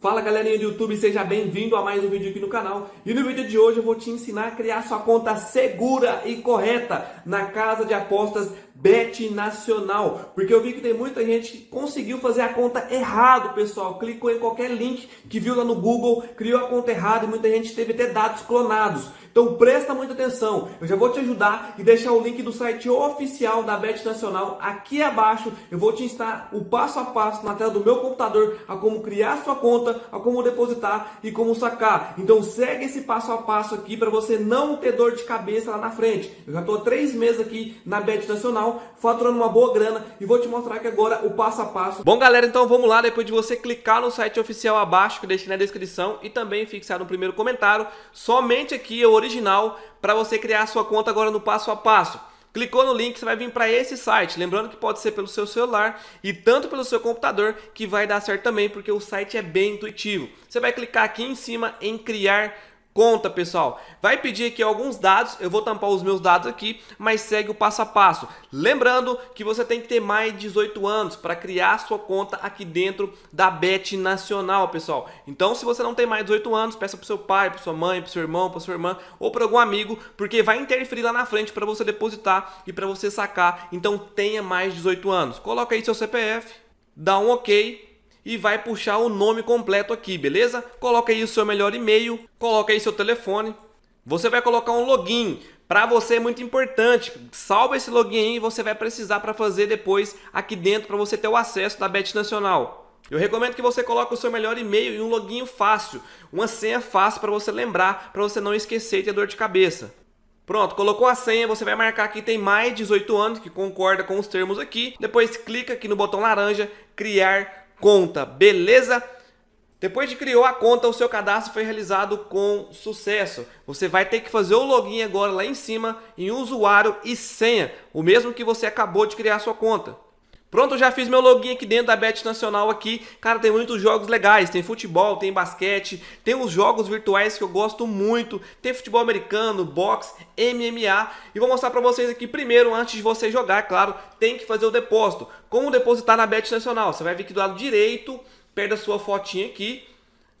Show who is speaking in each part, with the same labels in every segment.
Speaker 1: Fala galerinha do YouTube, seja bem-vindo a mais um vídeo aqui no canal. E no vídeo de hoje eu vou te ensinar a criar sua conta segura e correta na casa de apostas Bet Nacional. Porque eu vi que tem muita gente que conseguiu fazer a conta errado, pessoal. Clicou em qualquer link que viu lá no Google, criou a conta errada e muita gente teve até dados clonados. Então presta muita atenção, eu já vou te ajudar e deixar o link do site oficial da Bet Nacional aqui abaixo. Eu vou te ensinar o passo a passo na tela do meu computador a como criar sua conta, a como depositar e como sacar. Então segue esse passo a passo aqui para você não ter dor de cabeça lá na frente. Eu já estou há três meses aqui na Bet Nacional, faturando uma boa grana e vou te mostrar aqui agora o passo a passo. Bom galera, então vamos lá, depois de você clicar no site oficial abaixo que eu deixei na descrição e também fixar no primeiro comentário, somente aqui eu original para você criar sua conta agora no passo a passo. Clicou no link, você vai vir para esse site. Lembrando que pode ser pelo seu celular e tanto pelo seu computador, que vai dar certo também, porque o site é bem intuitivo. Você vai clicar aqui em cima em criar conta, pessoal. Vai pedir aqui alguns dados, eu vou tampar os meus dados aqui, mas segue o passo a passo. Lembrando que você tem que ter mais de 18 anos para criar sua conta aqui dentro da Bet Nacional, pessoal. Então, se você não tem mais de 18 anos, peça para seu pai, para sua mãe, para seu irmão, para sua irmã ou para algum amigo, porque vai interferir lá na frente para você depositar e para você sacar. Então, tenha mais de 18 anos. Coloca aí seu CPF, dá um OK e vai puxar o nome completo aqui, beleza? Coloca aí o seu melhor e-mail, coloca aí seu telefone. Você vai colocar um login. Para você é muito importante. Salva esse login aí você vai precisar para fazer depois aqui dentro para você ter o acesso da Bet Nacional. Eu recomendo que você coloque o seu melhor e-mail e um login fácil, uma senha fácil para você lembrar, para você não esquecer e ter dor de cabeça. Pronto, colocou a senha, você vai marcar que tem mais de 18 anos, que concorda com os termos aqui. Depois clica aqui no botão laranja, criar conta, beleza? Depois de criou a conta, o seu cadastro foi realizado com sucesso. Você vai ter que fazer o login agora lá em cima em usuário e senha, o mesmo que você acabou de criar sua conta. Pronto, já fiz meu login aqui dentro da Bet Nacional aqui. Cara, tem muitos jogos legais. Tem futebol, tem basquete, tem os jogos virtuais que eu gosto muito. Tem futebol americano, boxe, MMA. E vou mostrar pra vocês aqui primeiro, antes de você jogar, claro, tem que fazer o depósito. Como depositar na Bet Nacional? Você vai vir aqui do lado direito, perto da sua fotinha aqui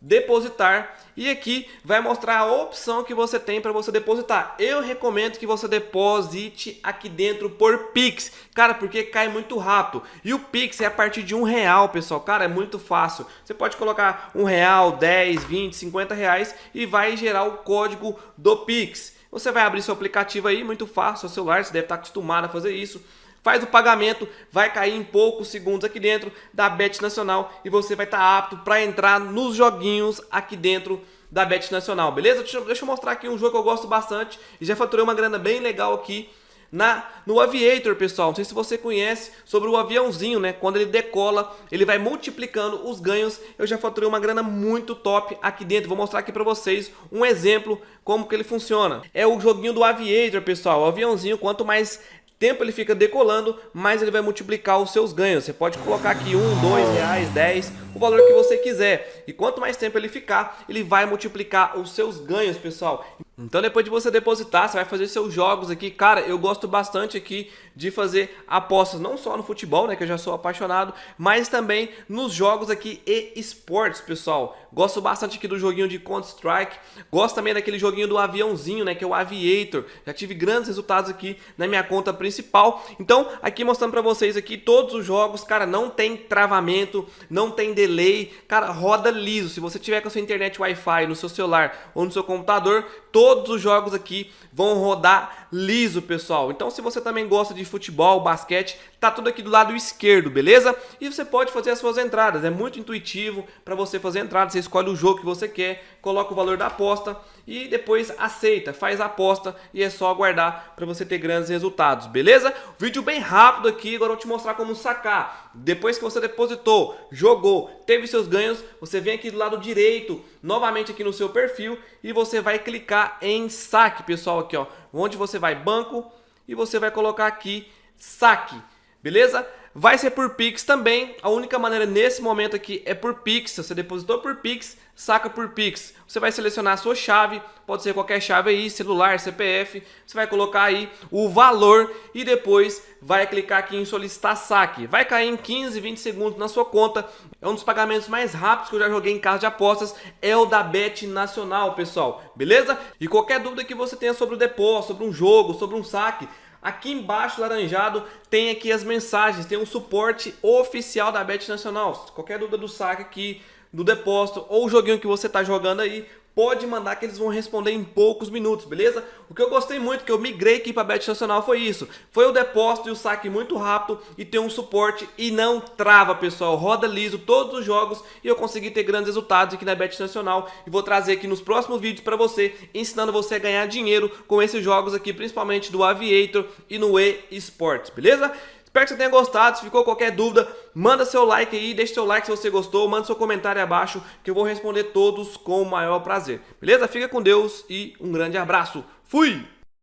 Speaker 1: depositar e aqui vai mostrar a opção que você tem para você depositar. Eu recomendo que você deposite aqui dentro por Pix, cara, porque cai muito rápido. E o Pix é a partir de um real, pessoal, cara, é muito fácil. Você pode colocar um real, 10, 20, 50 reais e vai gerar o código do Pix. Você vai abrir seu aplicativo aí, muito fácil, seu celular, você deve estar acostumado a fazer isso faz o pagamento, vai cair em poucos segundos aqui dentro da Bet Nacional e você vai estar tá apto para entrar nos joguinhos aqui dentro da Bet Nacional, beleza? Deixa, deixa eu mostrar aqui um jogo que eu gosto bastante e já faturei uma grana bem legal aqui na, no Aviator, pessoal. Não sei se você conhece sobre o aviãozinho, né? Quando ele decola, ele vai multiplicando os ganhos. Eu já faturei uma grana muito top aqui dentro. Vou mostrar aqui para vocês um exemplo como que ele funciona. É o joguinho do Aviator, pessoal. O aviãozinho, quanto mais tempo ele fica decolando, mais ele vai multiplicar os seus ganhos. Você pode colocar aqui um, dois reais, dez, o valor que você quiser. E quanto mais tempo ele ficar, ele vai multiplicar os seus ganhos, pessoal. Então depois de você depositar, você vai fazer seus jogos aqui. Cara, eu gosto bastante aqui de fazer apostas, não só no futebol, né, que eu já sou apaixonado, mas também nos jogos aqui e esportes, pessoal. Gosto bastante aqui do joguinho de Counter-Strike, gosto também daquele joguinho do aviãozinho, né, que é o Aviator. Já tive grandes resultados aqui na minha conta principal. Então, aqui mostrando para vocês aqui todos os jogos, cara, não tem travamento, não tem delay, cara, roda liso. Se você tiver com a sua internet Wi-Fi no seu celular ou no seu computador, todos os jogos aqui vão rodar liso, pessoal. Então, se você também gosta de futebol, basquete, tá tudo aqui do lado esquerdo, beleza? E você pode fazer as suas entradas, é muito intuitivo para você fazer entrada, você escolhe o jogo que você quer, coloca o valor da aposta e depois aceita, faz a aposta e é só aguardar para você ter grandes resultados, beleza? Vídeo bem rápido aqui, agora eu vou te mostrar como sacar. Depois que você depositou, jogou, teve seus ganhos, você vem aqui do lado direito, novamente aqui no seu perfil e você vai clicar em saque, pessoal, aqui ó, onde você vai banco e você vai colocar aqui saque, beleza? Vai ser por Pix também. A única maneira nesse momento aqui é por Pix. Você depositou por Pix, saca por Pix. Você vai selecionar a sua chave, pode ser qualquer chave aí, celular, CPF. Você vai colocar aí o valor e depois vai clicar aqui em solicitar saque. Vai cair em 15, 20 segundos na sua conta. É um dos pagamentos mais rápidos que eu já joguei em casa de apostas, é o da Bet Nacional, pessoal. Beleza? E qualquer dúvida que você tenha sobre o depósito, sobre um jogo, sobre um saque, Aqui embaixo, laranjado, tem aqui as mensagens, tem um suporte oficial da Bet Nacional. Qualquer dúvida do saque aqui, do depósito ou o joguinho que você está jogando aí, pode mandar que eles vão responder em poucos minutos, beleza? O que eu gostei muito, que eu migrei aqui para Bet Nacional foi isso. Foi o depósito e o saque muito rápido e tem um suporte e não trava, pessoal. Roda liso todos os jogos e eu consegui ter grandes resultados aqui na Bet Nacional. E vou trazer aqui nos próximos vídeos para você, ensinando você a ganhar dinheiro com esses jogos aqui, principalmente do Aviator e no eSports, beleza? Espero que você tenha gostado, se ficou qualquer dúvida, manda seu like aí, deixa seu like se você gostou, manda seu comentário abaixo que eu vou responder todos com o maior prazer. Beleza? Fica com Deus e um grande abraço. Fui!